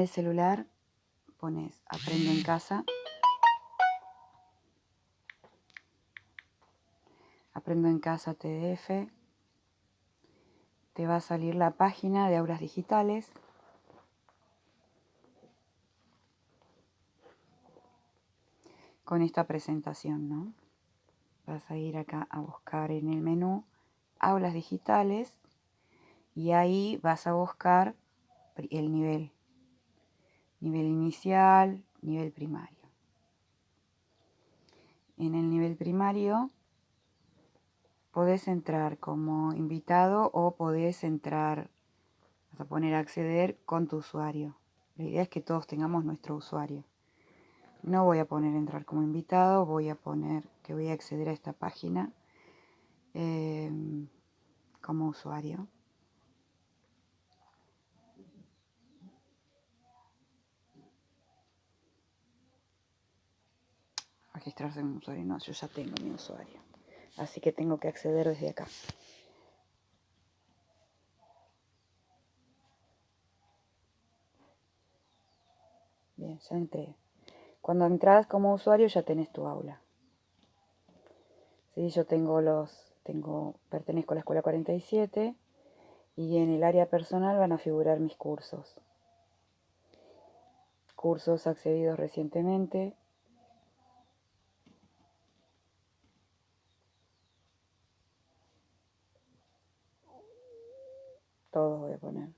el celular pones Aprende en casa. Aprendo en casa TDF. Te va a salir la página de aulas digitales. Con esta presentación, ¿no? Vas a ir acá a buscar en el menú aulas digitales y ahí vas a buscar el nivel. Nivel inicial, nivel primario. En el nivel primario podés entrar como invitado o podés entrar, vas a poner acceder con tu usuario. La idea es que todos tengamos nuestro usuario. No voy a poner entrar como invitado, voy a poner que voy a acceder a esta página eh, como usuario. Registrarse como usuario. No, yo ya tengo mi usuario. Así que tengo que acceder desde acá. Bien, ya entré. Cuando entras como usuario ya tenés tu aula. Sí, yo tengo los, tengo, pertenezco a la escuela 47 y en el área personal van a figurar mis cursos. Cursos accedidos recientemente, Todos voy a poner.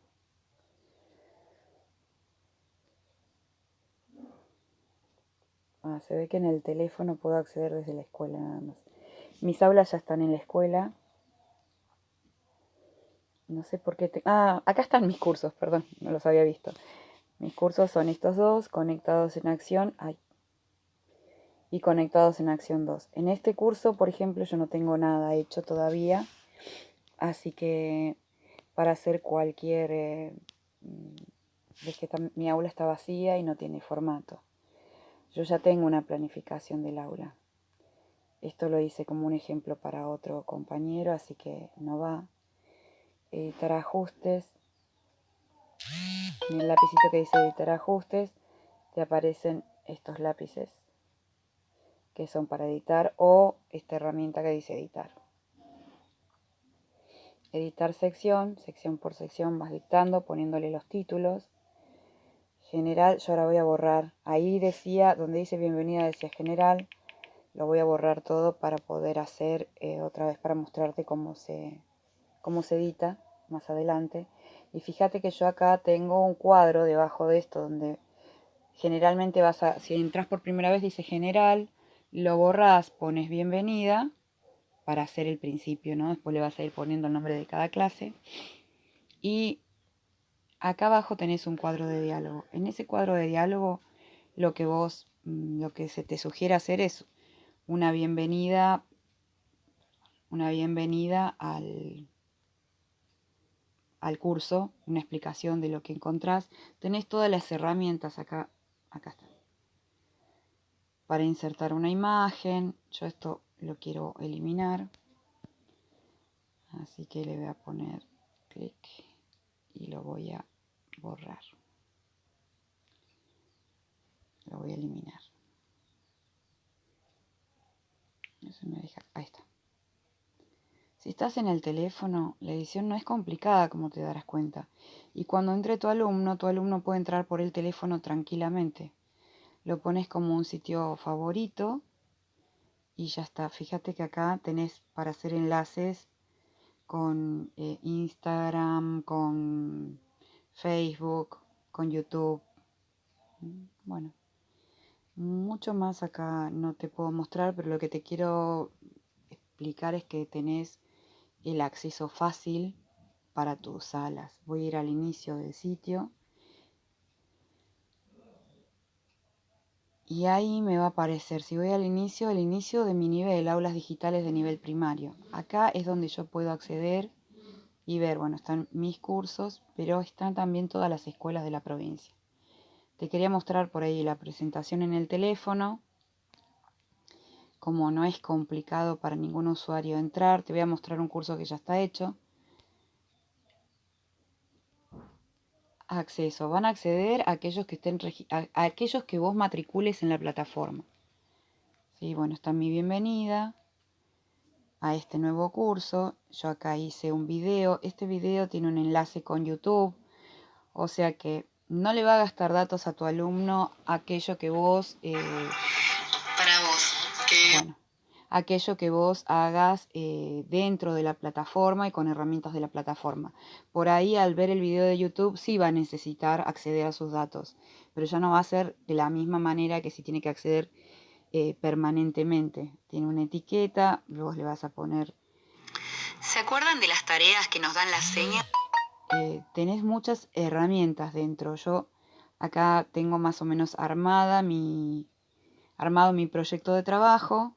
Ah, se ve que en el teléfono puedo acceder desde la escuela nada más. Mis aulas ya están en la escuela. No sé por qué... Te... Ah, acá están mis cursos, perdón, no los había visto. Mis cursos son estos dos, conectados en acción. Ay. Y conectados en acción 2. En este curso, por ejemplo, yo no tengo nada hecho todavía. Así que para hacer cualquier... Eh, mm, que mi aula está vacía y no tiene formato. Yo ya tengo una planificación del aula. Esto lo hice como un ejemplo para otro compañero, así que no va. Editar ajustes. En el lapicito que dice editar ajustes, te aparecen estos lápices que son para editar o esta herramienta que dice editar editar sección, sección por sección vas dictando, poniéndole los títulos. General, yo ahora voy a borrar, ahí decía, donde dice bienvenida decía general, lo voy a borrar todo para poder hacer eh, otra vez, para mostrarte cómo se, cómo se edita más adelante. Y fíjate que yo acá tengo un cuadro debajo de esto donde generalmente vas a, si entras por primera vez dice general, lo borras, pones bienvenida para hacer el principio, ¿no? Después le vas a ir poniendo el nombre de cada clase. Y acá abajo tenés un cuadro de diálogo. En ese cuadro de diálogo lo que vos, mm, lo que se te sugiere hacer es una bienvenida, una bienvenida al, al curso, una explicación de lo que encontrás. Tenés todas las herramientas acá, acá está. Para insertar una imagen, yo esto lo quiero eliminar. Así que le voy a poner clic y lo voy a borrar. Lo voy a eliminar. Eso me deja, ahí está. Si estás en el teléfono, la edición no es complicada como te darás cuenta. Y cuando entre tu alumno, tu alumno puede entrar por el teléfono tranquilamente. Lo pones como un sitio favorito y ya está. Fíjate que acá tenés para hacer enlaces con eh, Instagram, con Facebook, con YouTube. Bueno, mucho más acá no te puedo mostrar, pero lo que te quiero explicar es que tenés el acceso fácil para tus salas. Voy a ir al inicio del sitio y ahí me va a aparecer, si voy al inicio, el inicio de mi nivel, aulas digitales de nivel primario. Acá es donde yo puedo acceder y ver, bueno, están mis cursos, pero están también todas las escuelas de la provincia. Te quería mostrar por ahí la presentación en el teléfono. Como no es complicado para ningún usuario entrar, te voy a mostrar un curso que ya está hecho. Acceso. Van a acceder a aquellos que estén a, aquellos que vos matricules en la plataforma. Sí, bueno, está mi bienvenida a este nuevo curso. Yo acá hice un video. Este video tiene un enlace con YouTube. O sea que no le va a gastar datos a tu alumno aquello que vos... Eh, Para vos. Que... Bueno, aquello que vos hagas eh, dentro de la plataforma y con herramientas de la plataforma. Por ahí al ver el video de YouTube sí va a necesitar acceder a sus datos, pero ya no va a ser de la misma manera que si tiene que acceder eh, permanentemente. Tiene una etiqueta, vos le vas a poner... ¿Se acuerdan de las tareas que nos dan las señas? Eh, tenés muchas herramientas dentro. Yo acá tengo más o menos armada mi, armado mi proyecto de trabajo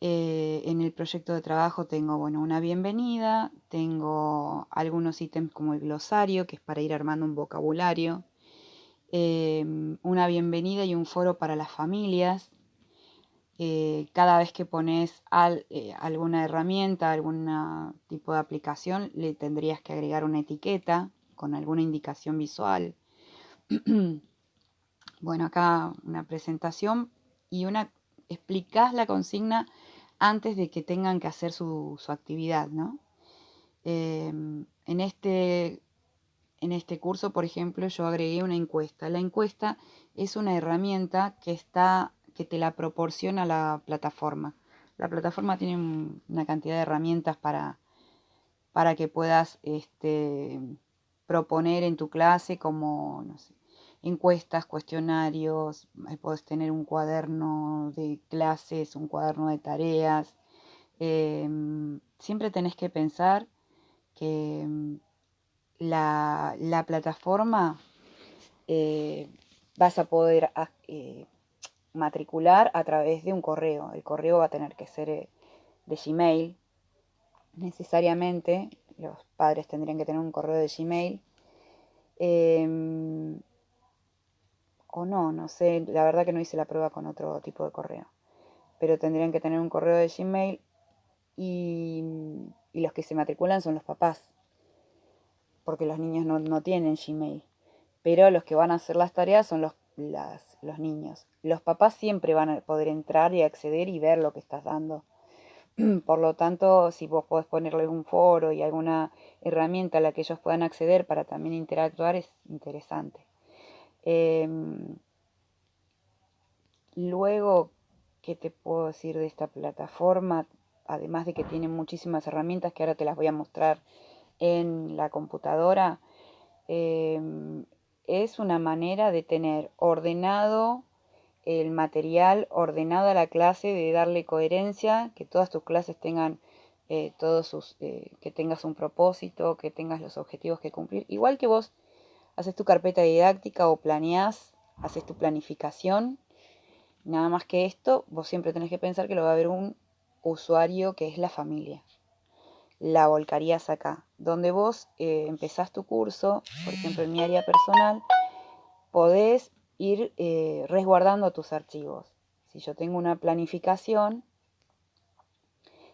eh, en el proyecto de trabajo tengo bueno, una bienvenida, tengo algunos ítems como el glosario, que es para ir armando un vocabulario, em, una bienvenida y un foro para las familias. Eh, cada vez que pones eh, alguna herramienta, algún tipo de aplicación, le tendrías que agregar una etiqueta con alguna indicación visual. bueno, acá una presentación y una explicás la consigna antes de que tengan que hacer su, actividad, ¿no? Em, en, este, en este curso, por ejemplo, yo agregué una encuesta. La encuesta es una herramienta que, está, que te la proporciona la plataforma. La plataforma tiene una cantidad de herramientas para, para que puedas este, proponer en tu clase como, no sé, encuestas, cuestionarios, puedes tener un cuaderno de clases, un cuaderno de tareas. Em, siempre tenés que pensar que em, la, plataforma eh, vas a poder ah, eh, matricular a través de un correo. El correo va a tener que ser eh, de Gmail. Necesariamente los padres tendrían que tener un correo de Gmail. Em, o no, no sé, la verdad que no hice la prueba con otro tipo de correo. Pero tendrían que tener un correo de Gmail y, los que se matriculan son los papás, porque los niños no, tienen Gmail. Pero los que van a hacer las tareas son los, los niños. Los papás siempre van a poder entrar y acceder y ver lo que estás dando. Por lo tanto, si vos podés ponerles un foro y alguna herramienta a la que ellos puedan acceder para también interactuar, es interesante. Em, luego, ¿qué te puedo decir de esta plataforma? Además de que tiene muchísimas herramientas que ahora te las voy a mostrar en la computadora, em, es una manera de tener ordenado el material, ordenada la clase, de darle coherencia, que todas tus clases tengan eh, todos sus, eh, que tengas un propósito, que tengas los objetivos que cumplir. Igual que vos haces tu carpeta didáctica o planeás, haces tu planificación. Nada más que esto, vos siempre tenés que pensar que lo va a haber un usuario que es la familia. La volcarías acá, donde vos eh, empezás tu curso, por ejemplo en mi área personal, podés ir eh, resguardando tus archivos. Si yo tengo una planificación,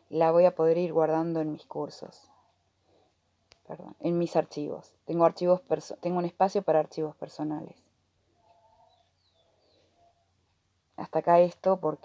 la voy a poder ir guardando en mis cursos en mis archivos. Tengo, archivos tengo un espacio para archivos personales. Hasta acá esto porque